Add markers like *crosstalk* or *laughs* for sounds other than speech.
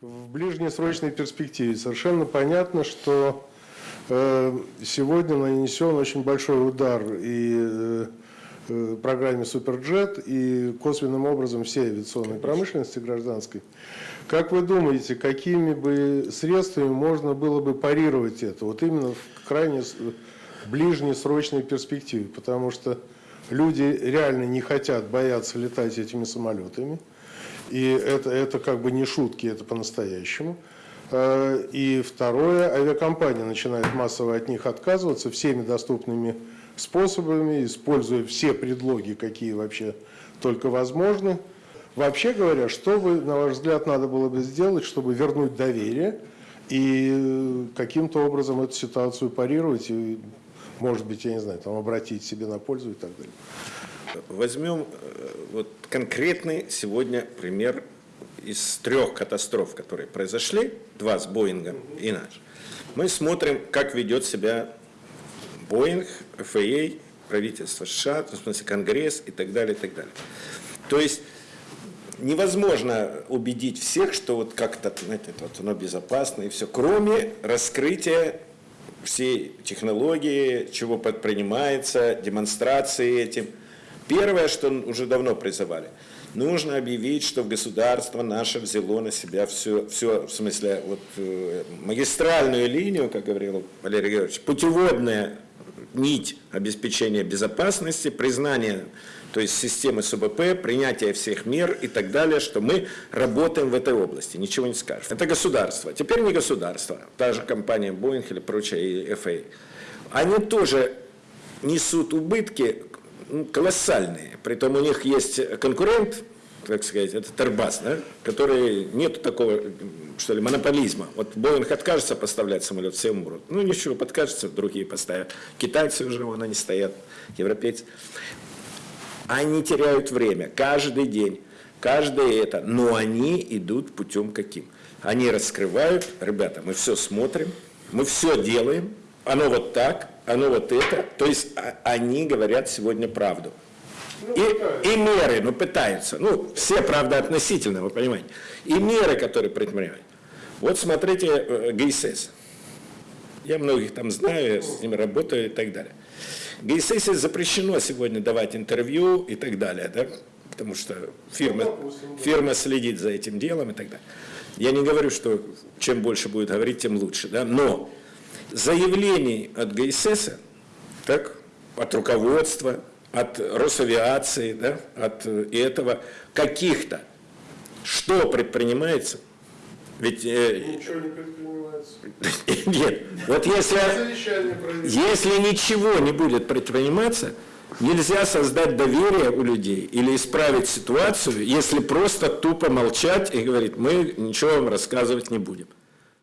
в ближнесрочной перспективе. Совершенно понятно, что э, сегодня нанесен очень большой удар и э, э, программе «Суперджет», и косвенным образом всей авиационной промышленности гражданской. Как вы думаете, какими бы средствами можно было бы парировать это? Вот именно в крайне ближнесрочной перспективе, потому что люди реально не хотят, боятся летать этими самолетами. И это, это как бы не шутки, это по-настоящему. Э, И второе, авиакомпания начинает массово от них отказываться всеми доступными способами, используя все предлоги, какие вообще только возможны. Вообще говоря, что бы, на ваш взгляд, надо было бы сделать, чтобы вернуть доверие и каким-то образом эту ситуацию парировать и, может быть, я не знаю, там обратить себе на пользу и так далее. Возьмем э, вот конкретный сегодня пример из трех катастроф, которые произошли, два с Боингом и наш. Мы смотрим, как ведет себя Боинг, ФАА, правительство США, в смысле Конгресс и так далее, и так далее. То есть невозможно убедить всех, что вот как-то, знаете, вот оно безопасно и все, кроме раскрытия всей технологии, чего предпринимается, демонстрации этим. Первое, что уже давно призывали, нужно объявить, что государство наше взяло на себя все, все в смысле, вот, э, магистральную линию, как говорил Валерий Георгиевич, путеводная нить обеспечения безопасности, признание то есть системы СУБП, принятие всех мер и так далее, что мы работаем в этой области, ничего не скажешь. Это государство. Теперь не государство, та же компания Boeing или прочая и. Они тоже несут убытки колоссальные. Притом у них есть конкурент, так сказать, это Airbus, да, который нет такого, что ли, монополизма. Вот Боинг откажется поставлять самолет, все умрут. Ну ничего, подкажется, другие поставят. Китайцы уже вон они стоят, европейцы. Они теряют время каждый день, каждое это, но они идут путем каким? Они раскрывают, ребята, мы все смотрим, мы все делаем, оно вот так, оно вот это, то есть а- они говорят сегодня правду. И, и меры, ну пытаются, ну все, правда, относительно, вы понимаете, и меры, которые предпринимают. Вот смотрите э, ГИСС. Я многих там знаю, я с ними работаю и так далее. ГИСС запрещено сегодня давать интервью и так далее, да? потому что фирма, фирма следит за этим делом и так далее. Я не говорю, что чем больше будет говорить, тем лучше, да? но заявлений от ГИСС, так, от руководства, от Росавиации, да, от э, этого, каких-то, что предпринимается, ведь э, Ничего не предпринимается. *laughs* нет, вот если, если ничего не будет предприниматься, нельзя создать доверие у людей или исправить ситуацию, если просто тупо молчать и говорить, мы ничего вам рассказывать не будем.